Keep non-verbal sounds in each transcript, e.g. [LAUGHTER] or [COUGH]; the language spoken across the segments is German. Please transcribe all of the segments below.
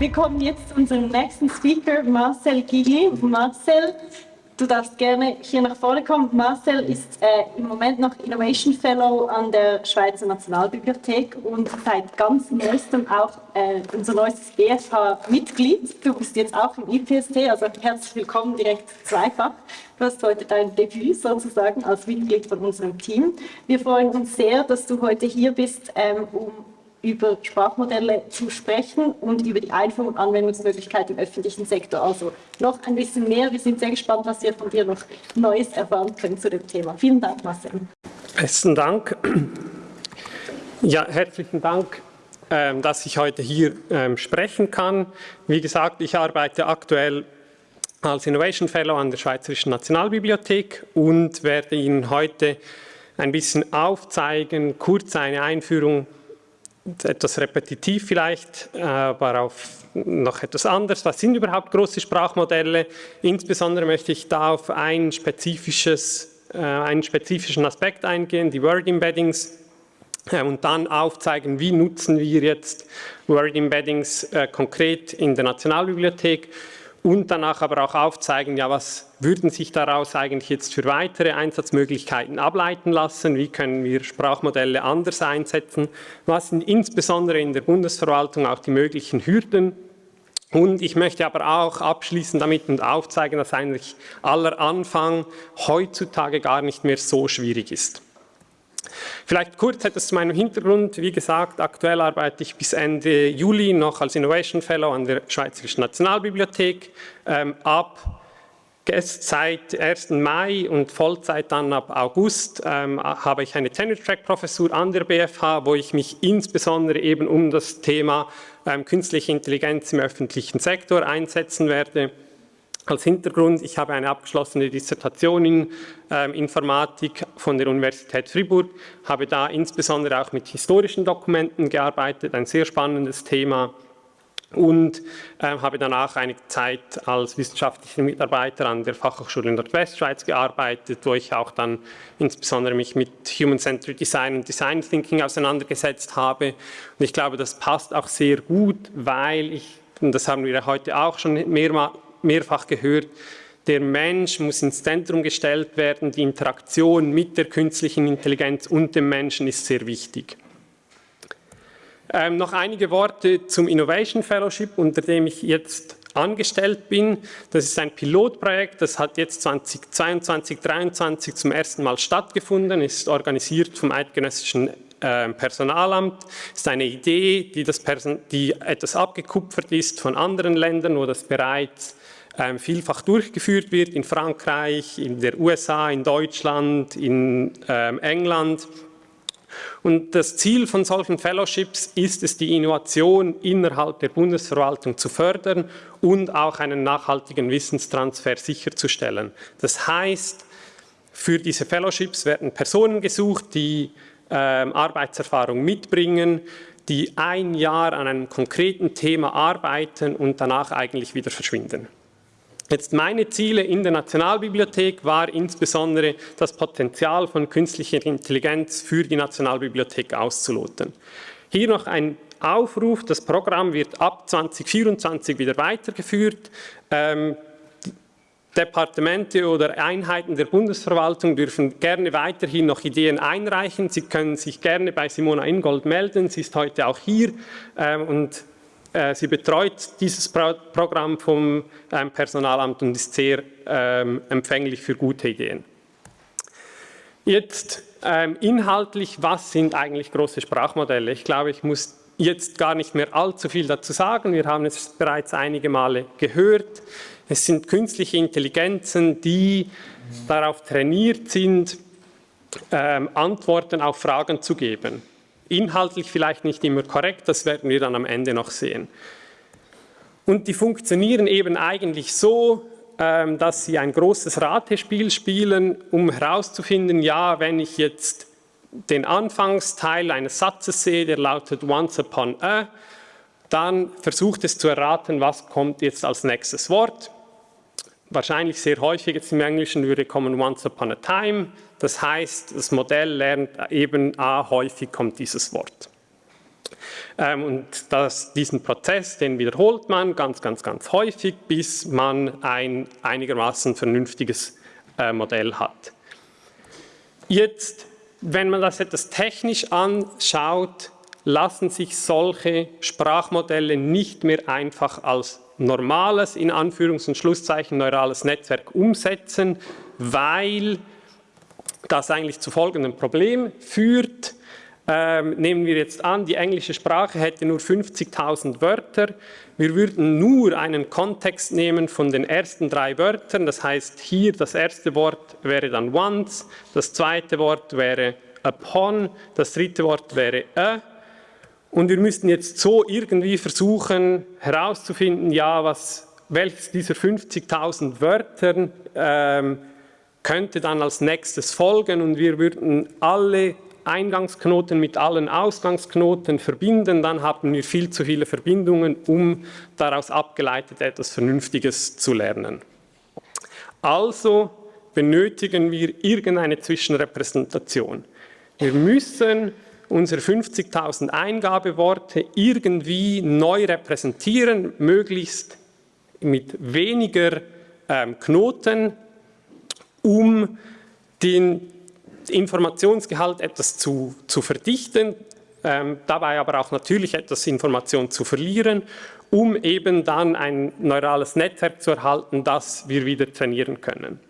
wir kommen jetzt zu unserem nächsten Speaker, Marcel Gigli. Marcel, du darfst gerne hier nach vorne kommen. Marcel ist äh, im Moment noch Innovation Fellow an der Schweizer Nationalbibliothek und seit ganz neuestem auch äh, unser neuestes BFH-Mitglied. Du bist jetzt auch im IPST, also herzlich willkommen direkt zweifach. Du hast heute dein Debüt sozusagen als Mitglied von unserem Team. Wir freuen uns sehr, dass du heute hier bist, ähm, um über Sprachmodelle zu sprechen und über die Einführung und Anwendungsmöglichkeiten im öffentlichen Sektor. Also noch ein bisschen mehr. Wir sind sehr gespannt, was wir von dir noch Neues erfahren können zu dem Thema. Vielen Dank, Marcel. Besten Dank. Ja, herzlichen Dank, ähm, dass ich heute hier ähm, sprechen kann. Wie gesagt, ich arbeite aktuell als Innovation Fellow an der Schweizerischen Nationalbibliothek und werde Ihnen heute ein bisschen aufzeigen, kurz eine Einführung etwas repetitiv vielleicht, aber auf noch etwas anderes. Was sind überhaupt große Sprachmodelle? Insbesondere möchte ich da auf ein äh, einen spezifischen Aspekt eingehen, die Word Embeddings, äh, und dann aufzeigen, wie nutzen wir jetzt Word Embeddings äh, konkret in der Nationalbibliothek und danach aber auch aufzeigen, ja, was würden sich daraus eigentlich jetzt für weitere Einsatzmöglichkeiten ableiten lassen, wie können wir Sprachmodelle anders einsetzen, was sind insbesondere in der Bundesverwaltung auch die möglichen Hürden und ich möchte aber auch abschließen damit und aufzeigen, dass eigentlich aller Anfang heutzutage gar nicht mehr so schwierig ist. Vielleicht kurz etwas zu meinem Hintergrund. Wie gesagt, aktuell arbeite ich bis Ende Juli noch als Innovation Fellow an der Schweizerischen Nationalbibliothek. Ähm, ab seit 1. Mai und Vollzeit dann ab August ähm, habe ich eine Tenure-Track-Professur an der BFH, wo ich mich insbesondere eben um das Thema ähm, künstliche Intelligenz im öffentlichen Sektor einsetzen werde. Als Hintergrund, ich habe eine abgeschlossene Dissertation in ähm, Informatik von der Universität Fribourg, habe da insbesondere auch mit historischen Dokumenten gearbeitet, ein sehr spannendes Thema und äh, habe danach eine Zeit als wissenschaftlicher Mitarbeiter an der Fachhochschule in Nordwestschweiz gearbeitet, wo ich auch dann insbesondere mich mit Human-Centered Design und Design Thinking auseinandergesetzt habe. Und ich glaube, das passt auch sehr gut, weil ich, und das haben wir heute auch schon mehrmals mehrfach gehört, der Mensch muss ins Zentrum gestellt werden, die Interaktion mit der künstlichen Intelligenz und dem Menschen ist sehr wichtig. Ähm, noch einige Worte zum Innovation Fellowship, unter dem ich jetzt angestellt bin. Das ist ein Pilotprojekt, das hat jetzt 2022, 2023 zum ersten Mal stattgefunden, ist organisiert vom Eidgenössischen ähm, Personalamt. ist eine Idee, die, die etwas abgekupfert ist von anderen Ländern, wo das bereits ähm, vielfach durchgeführt wird, in Frankreich, in der USA, in Deutschland, in ähm, England. Und das Ziel von solchen Fellowships ist es, die Innovation innerhalb der Bundesverwaltung zu fördern und auch einen nachhaltigen Wissenstransfer sicherzustellen. Das heißt, für diese Fellowships werden Personen gesucht, die ähm, Arbeitserfahrung mitbringen, die ein Jahr an einem konkreten Thema arbeiten und danach eigentlich wieder verschwinden. Jetzt meine Ziele in der Nationalbibliothek war insbesondere das Potenzial von künstlicher Intelligenz für die Nationalbibliothek auszuloten. Hier noch ein Aufruf, das Programm wird ab 2024 wieder weitergeführt. Ähm, Departemente oder Einheiten der Bundesverwaltung dürfen gerne weiterhin noch Ideen einreichen. Sie können sich gerne bei Simona Ingold melden. Sie ist heute auch hier ähm, und sie betreut dieses Programm vom ähm, Personalamt und ist sehr ähm, empfänglich für gute Ideen. Jetzt ähm, inhaltlich, was sind eigentlich große Sprachmodelle? Ich glaube, ich muss jetzt gar nicht mehr allzu viel dazu sagen. Wir haben es bereits einige Male gehört. Es sind künstliche Intelligenzen, die darauf trainiert sind, Antworten auf Fragen zu geben. Inhaltlich vielleicht nicht immer korrekt, das werden wir dann am Ende noch sehen. Und die funktionieren eben eigentlich so, ähm, dass sie ein großes Ratespiel spielen, um herauszufinden, ja, wenn ich jetzt den Anfangsteil eines Satzes sehe, der lautet once upon a, dann versucht es zu erraten, was kommt jetzt als nächstes Wort. Wahrscheinlich sehr häufig jetzt im Englischen würde kommen once upon a time, das heißt, das Modell lernt eben A, häufig kommt dieses Wort. Ähm, und das, diesen Prozess, den wiederholt man ganz, ganz, ganz häufig, bis man ein einigermaßen vernünftiges äh, Modell hat. Jetzt, wenn man das etwas technisch anschaut, lassen sich solche Sprachmodelle nicht mehr einfach als normales, in Anführungs- und Schlusszeichen, neurales Netzwerk umsetzen, weil das eigentlich zu folgendem Problem führt. Ähm, nehmen wir jetzt an, die englische Sprache hätte nur 50.000 Wörter. Wir würden nur einen Kontext nehmen von den ersten drei Wörtern. Das heißt, hier das erste Wort wäre dann once, das zweite Wort wäre upon, das dritte Wort wäre a und wir müssten jetzt so irgendwie versuchen herauszufinden, ja, was, welches dieser 50.000 Wörtern ähm, könnte dann als nächstes folgen und wir würden alle Eingangsknoten mit allen Ausgangsknoten verbinden, dann haben wir viel zu viele Verbindungen, um daraus abgeleitet etwas Vernünftiges zu lernen. Also benötigen wir irgendeine Zwischenrepräsentation. Wir müssen unsere 50.000 Eingabeworte irgendwie neu repräsentieren, möglichst mit weniger ähm, Knoten, um den Informationsgehalt etwas zu, zu verdichten, ähm, dabei aber auch natürlich etwas Information zu verlieren, um eben dann ein neurales Netzwerk zu erhalten, das wir wieder trainieren können.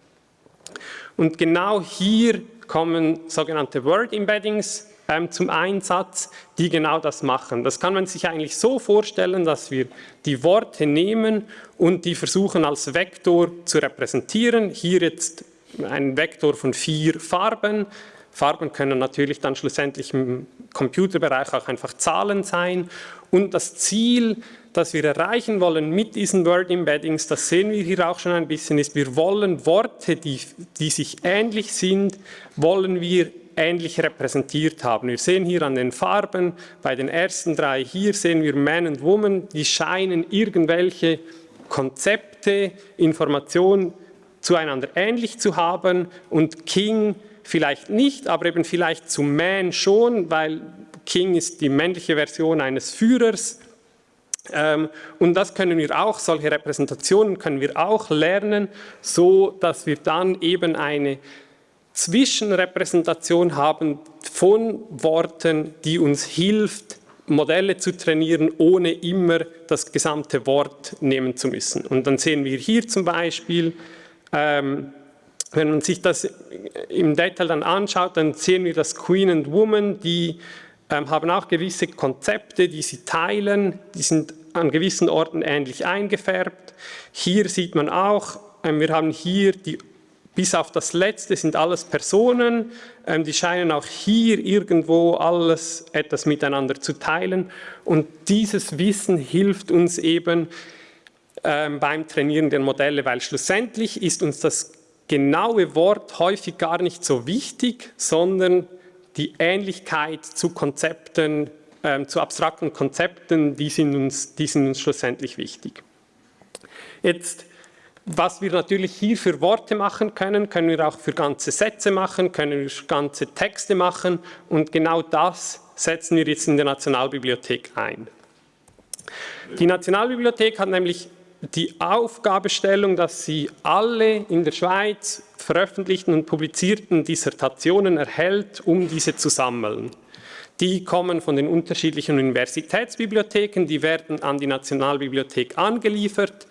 Und genau hier kommen sogenannte Word Embeddings ähm, zum Einsatz, die genau das machen. Das kann man sich eigentlich so vorstellen, dass wir die Worte nehmen und die versuchen als Vektor zu repräsentieren. Hier jetzt ein Vektor von vier Farben. Farben können natürlich dann schlussendlich im Computerbereich auch einfach Zahlen sein. Und das Ziel, das wir erreichen wollen mit diesen Word Embeddings, das sehen wir hier auch schon ein bisschen, ist, wir wollen Worte, die, die sich ähnlich sind, wollen wir ähnlich repräsentiert haben. Wir sehen hier an den Farben, bei den ersten drei hier sehen wir Man und Woman, die scheinen irgendwelche Konzepte, Informationen zueinander ähnlich zu haben und King vielleicht nicht, aber eben vielleicht zu Man schon, weil King ist die männliche Version eines Führers. Ähm, und das können wir auch, solche Repräsentationen können wir auch lernen, so dass wir dann eben eine Zwischenrepräsentation haben von Worten, die uns hilft, Modelle zu trainieren, ohne immer das gesamte Wort nehmen zu müssen. Und dann sehen wir hier zum Beispiel, ähm, wenn man sich das im Detail dann anschaut, dann sehen wir, dass Queen and Woman, die ähm, haben auch gewisse Konzepte, die sie teilen, die sind an gewissen Orten ähnlich eingefärbt. Hier sieht man auch, ähm, wir haben hier die bis auf das Letzte sind alles Personen, ähm, die scheinen auch hier irgendwo alles etwas miteinander zu teilen. Und dieses Wissen hilft uns eben ähm, beim Trainieren der Modelle, weil schlussendlich ist uns das genaue Wort häufig gar nicht so wichtig, sondern die Ähnlichkeit zu Konzepten, ähm, zu abstrakten Konzepten, die sind, uns, die sind uns schlussendlich wichtig. Jetzt was wir natürlich hier für Worte machen können, können wir auch für ganze Sätze machen, können wir für ganze Texte machen und genau das setzen wir jetzt in der Nationalbibliothek ein. Die Nationalbibliothek hat nämlich die Aufgabestellung, dass sie alle in der Schweiz veröffentlichten und publizierten Dissertationen erhält, um diese zu sammeln. Die kommen von den unterschiedlichen Universitätsbibliotheken, die werden an die Nationalbibliothek angeliefert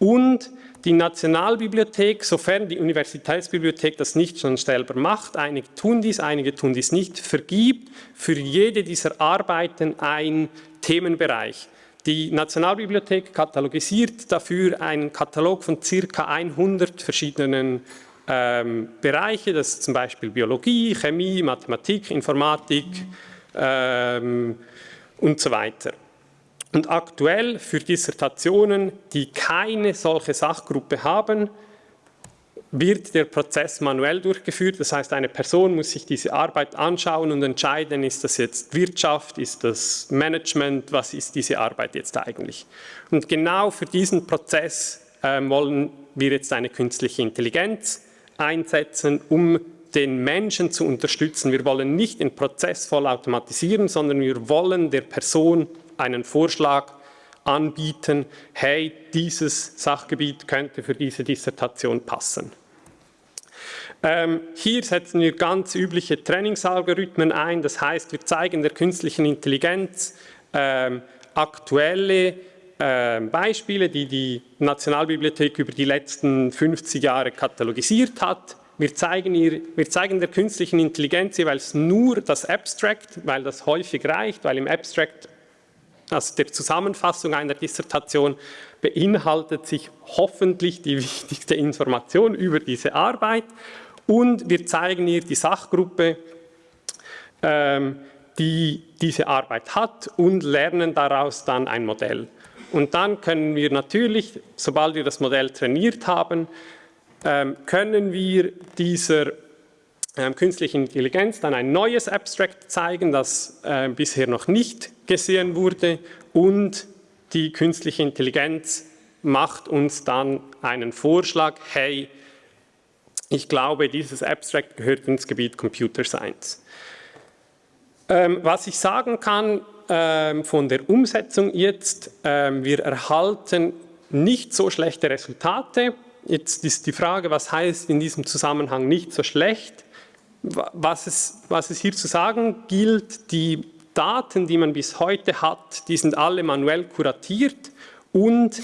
und die Nationalbibliothek, sofern die Universitätsbibliothek das nicht schon selber macht, einige tun dies, einige tun dies nicht, vergibt für jede dieser Arbeiten einen Themenbereich. Die Nationalbibliothek katalogisiert dafür einen Katalog von circa 100 verschiedenen ähm, Bereiche, das ist zum Beispiel Biologie, Chemie, Mathematik, Informatik ähm, und so weiter. Und aktuell für Dissertationen, die keine solche Sachgruppe haben, wird der Prozess manuell durchgeführt. Das heißt, eine Person muss sich diese Arbeit anschauen und entscheiden, ist das jetzt Wirtschaft, ist das Management, was ist diese Arbeit jetzt eigentlich. Und genau für diesen Prozess äh, wollen wir jetzt eine künstliche Intelligenz einsetzen, um den Menschen zu unterstützen. Wir wollen nicht den Prozess voll automatisieren, sondern wir wollen der Person einen Vorschlag anbieten, hey, dieses Sachgebiet könnte für diese Dissertation passen. Ähm, hier setzen wir ganz übliche Trainingsalgorithmen ein, das heißt, wir zeigen der künstlichen Intelligenz ähm, aktuelle äh, Beispiele, die die Nationalbibliothek über die letzten 50 Jahre katalogisiert hat. Wir zeigen, ihr, wir zeigen der künstlichen Intelligenz jeweils nur das Abstract, weil das häufig reicht, weil im Abstract, also der Zusammenfassung einer Dissertation, beinhaltet sich hoffentlich die [LAUGHS] wichtigste Information über diese Arbeit und wir zeigen ihr die Sachgruppe, ähm, die diese Arbeit hat und lernen daraus dann ein Modell. Und dann können wir natürlich, sobald wir das Modell trainiert haben, ähm, können wir dieser ähm, künstlichen Intelligenz dann ein neues Abstract zeigen, das äh, bisher noch nicht gesehen wurde und die künstliche Intelligenz macht uns dann einen Vorschlag, hey, ich glaube, dieses Abstract gehört ins Gebiet Computer Science. Ähm, was ich sagen kann ähm, von der Umsetzung jetzt, ähm, wir erhalten nicht so schlechte Resultate. Jetzt ist die Frage, was heißt in diesem Zusammenhang nicht so schlecht? Was es, was es hier zu sagen gilt, die Daten, die man bis heute hat, die sind alle manuell kuratiert und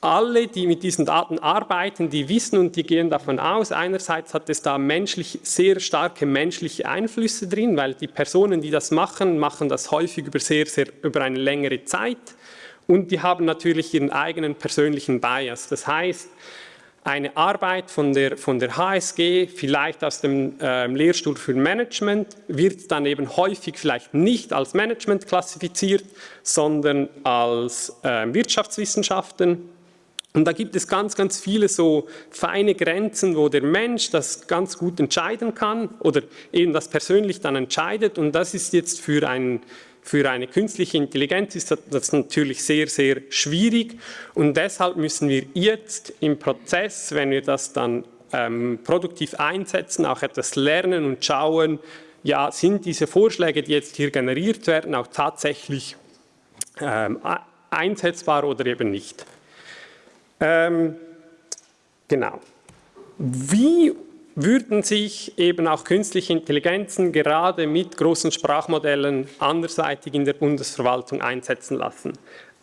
alle, die mit diesen Daten arbeiten, die wissen und die gehen davon aus, einerseits hat es da menschlich, sehr starke menschliche Einflüsse drin, weil die Personen, die das machen, machen das häufig über, sehr, sehr, über eine längere Zeit und die haben natürlich ihren eigenen persönlichen Bias. Das heißt, eine Arbeit von der, von der HSG, vielleicht aus dem äh, Lehrstuhl für Management, wird dann eben häufig vielleicht nicht als Management klassifiziert, sondern als äh, Wirtschaftswissenschaften und da gibt es ganz, ganz viele so feine Grenzen, wo der Mensch das ganz gut entscheiden kann oder eben das persönlich dann entscheidet. Und das ist jetzt für, ein, für eine künstliche Intelligenz ist das natürlich sehr, sehr schwierig. Und deshalb müssen wir jetzt im Prozess, wenn wir das dann ähm, produktiv einsetzen, auch etwas lernen und schauen, ja, sind diese Vorschläge, die jetzt hier generiert werden, auch tatsächlich ähm, einsetzbar oder eben nicht. Ähm, genau. Wie würden sich eben auch künstliche Intelligenzen gerade mit großen Sprachmodellen anderseitig in der Bundesverwaltung einsetzen lassen?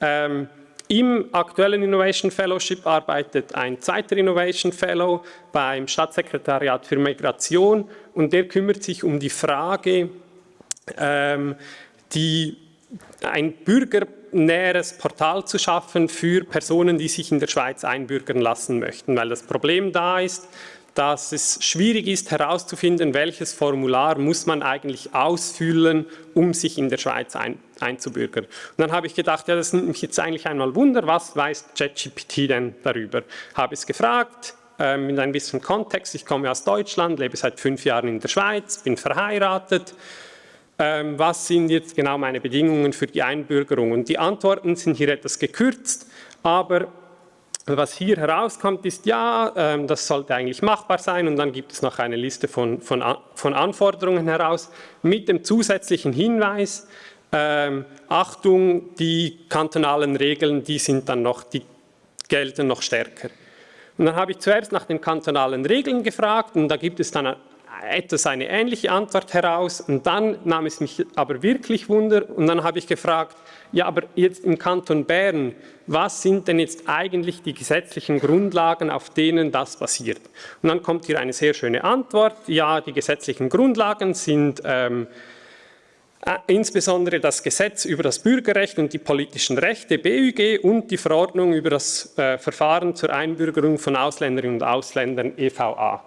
Ähm, Im aktuellen Innovation Fellowship arbeitet ein zweiter Innovation Fellow beim Staatssekretariat für Migration und der kümmert sich um die Frage, ähm, die ein bürgernäheres Portal zu schaffen für Personen, die sich in der Schweiz einbürgern lassen möchten, weil das Problem da ist, dass es schwierig ist herauszufinden, welches Formular muss man eigentlich ausfüllen, um sich in der Schweiz ein, einzubürgern. Und dann habe ich gedacht, ja, das nimmt mich jetzt eigentlich einmal Wunder, was weiß ChatGPT denn darüber? Habe es gefragt, äh, mit ein bisschen Kontext, ich komme aus Deutschland, lebe seit fünf Jahren in der Schweiz, bin verheiratet, ähm, was sind jetzt genau meine Bedingungen für die Einbürgerung. Und die Antworten sind hier etwas gekürzt, aber was hier herauskommt, ist, ja, ähm, das sollte eigentlich machbar sein und dann gibt es noch eine Liste von, von, von Anforderungen heraus mit dem zusätzlichen Hinweis, ähm, Achtung, die kantonalen Regeln, die sind dann noch, die gelten noch stärker. Und dann habe ich zuerst nach den kantonalen Regeln gefragt und da gibt es dann etwas eine ähnliche Antwort heraus und dann nahm es mich aber wirklich Wunder und dann habe ich gefragt, ja, aber jetzt im Kanton Bern, was sind denn jetzt eigentlich die gesetzlichen Grundlagen, auf denen das basiert? Und dann kommt hier eine sehr schöne Antwort, ja, die gesetzlichen Grundlagen sind ähm, äh, insbesondere das Gesetz über das Bürgerrecht und die politischen Rechte, BÜG, und die Verordnung über das äh, Verfahren zur Einbürgerung von Ausländerinnen und Ausländern, EVA.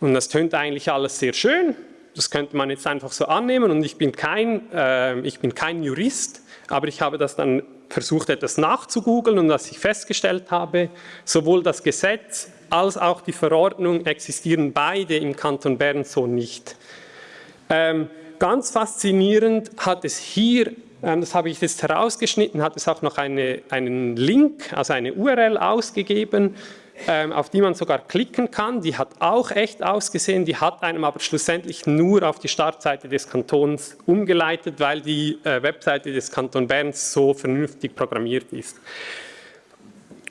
Und das tönt eigentlich alles sehr schön. Das könnte man jetzt einfach so annehmen und ich bin kein, äh, ich bin kein Jurist, aber ich habe das dann versucht, etwas nachzugoogeln und was ich festgestellt habe, sowohl das Gesetz als auch die Verordnung existieren beide im Kanton Bern so nicht. Ähm, ganz faszinierend hat es hier, ähm, das habe ich jetzt herausgeschnitten, hat es auch noch eine, einen Link, also eine URL ausgegeben, auf die man sogar klicken kann. Die hat auch echt ausgesehen, die hat einem aber schlussendlich nur auf die Startseite des Kantons umgeleitet, weil die äh, Webseite des Kanton Berns so vernünftig programmiert ist.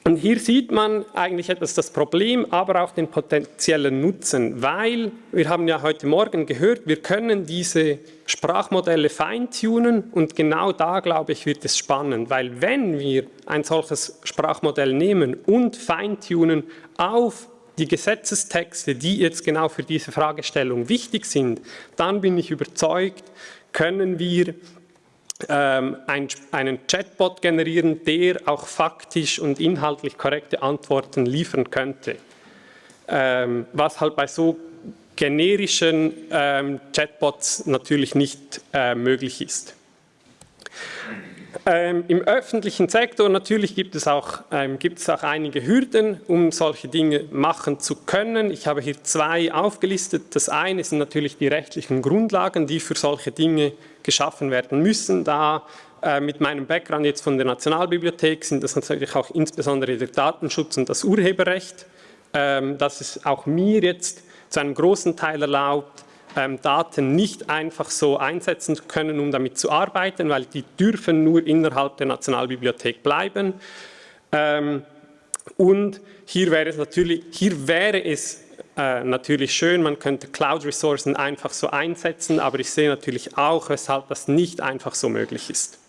Und hier sieht man eigentlich etwas das Problem, aber auch den potenziellen Nutzen, weil wir haben ja heute Morgen gehört, wir können diese Sprachmodelle feintunen und genau da, glaube ich, wird es spannend, weil wenn wir ein solches Sprachmodell nehmen und feintunen auf die Gesetzestexte, die jetzt genau für diese Fragestellung wichtig sind, dann bin ich überzeugt, können wir ähm, ein, einen Chatbot generieren, der auch faktisch und inhaltlich korrekte Antworten liefern könnte. Ähm, was halt bei so generischen ähm, Chatbots natürlich nicht äh, möglich ist. Ähm, Im öffentlichen Sektor natürlich gibt es, auch, ähm, gibt es auch einige Hürden, um solche Dinge machen zu können. Ich habe hier zwei aufgelistet. Das eine sind natürlich die rechtlichen Grundlagen, die für solche Dinge geschaffen werden müssen. Da äh, mit meinem Background jetzt von der Nationalbibliothek sind das natürlich auch insbesondere der Datenschutz und das Urheberrecht, ähm, dass es auch mir jetzt zu einem großen Teil erlaubt, ähm, Daten nicht einfach so einsetzen können, um damit zu arbeiten, weil die dürfen nur innerhalb der Nationalbibliothek bleiben. Ähm, und hier wäre es natürlich, hier wäre es äh, natürlich schön, man könnte Cloud-Ressourcen einfach so einsetzen, aber ich sehe natürlich auch, weshalb das nicht einfach so möglich ist.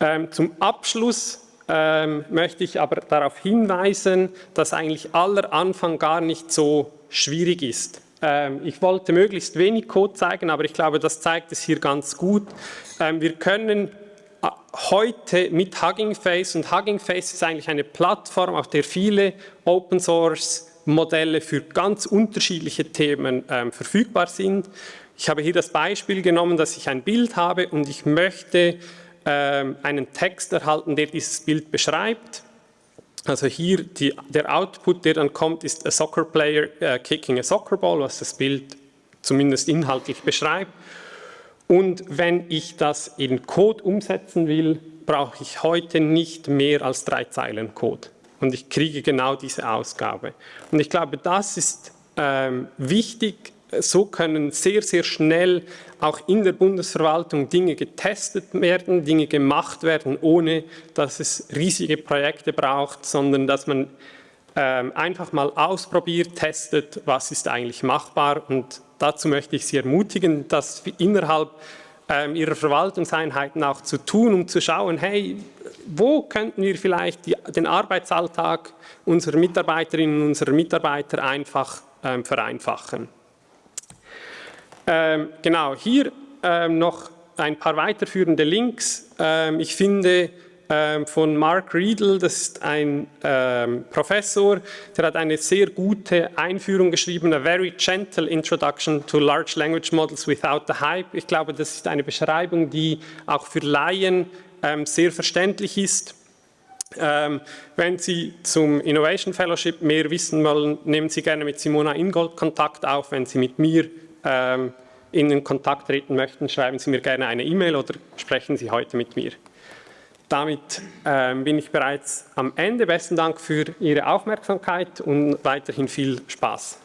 Ähm, zum Abschluss ähm, möchte ich aber darauf hinweisen, dass eigentlich aller Anfang gar nicht so schwierig ist. Ähm, ich wollte möglichst wenig Code zeigen, aber ich glaube, das zeigt es hier ganz gut. Ähm, wir können äh, heute mit Hugging Face und Hugging Face ist eigentlich eine Plattform, auf der viele Open Source Modelle für ganz unterschiedliche Themen ähm, verfügbar sind. Ich habe hier das Beispiel genommen, dass ich ein Bild habe und ich möchte einen Text erhalten, der dieses Bild beschreibt. Also hier die, der Output, der dann kommt, ist a soccer player uh, kicking a soccer ball, was das Bild zumindest inhaltlich beschreibt. Und wenn ich das in Code umsetzen will, brauche ich heute nicht mehr als drei Zeilen Code. Und ich kriege genau diese Ausgabe. Und ich glaube, das ist ähm, wichtig, so können sehr, sehr schnell auch in der Bundesverwaltung Dinge getestet werden, Dinge gemacht werden, ohne dass es riesige Projekte braucht, sondern dass man ähm, einfach mal ausprobiert, testet, was ist eigentlich machbar. Und dazu möchte ich Sie ermutigen, das innerhalb ähm, Ihrer Verwaltungseinheiten auch zu tun, um zu schauen, hey, wo könnten wir vielleicht die, den Arbeitsalltag unserer Mitarbeiterinnen und unserer Mitarbeiter einfach ähm, vereinfachen. Ähm, genau, hier ähm, noch ein paar weiterführende Links. Ähm, ich finde ähm, von Mark Riedel, das ist ein ähm, Professor, der hat eine sehr gute Einführung geschrieben, a very gentle introduction to large language models without the hype. Ich glaube, das ist eine Beschreibung, die auch für Laien ähm, sehr verständlich ist. Ähm, wenn Sie zum Innovation Fellowship mehr wissen wollen, nehmen Sie gerne mit Simona Ingold Kontakt auf. Wenn Sie mit mir ähm, in den Kontakt treten möchten, schreiben Sie mir gerne eine E-Mail oder sprechen Sie heute mit mir. Damit ähm, bin ich bereits am Ende. Besten Dank für Ihre Aufmerksamkeit und weiterhin viel Spaß.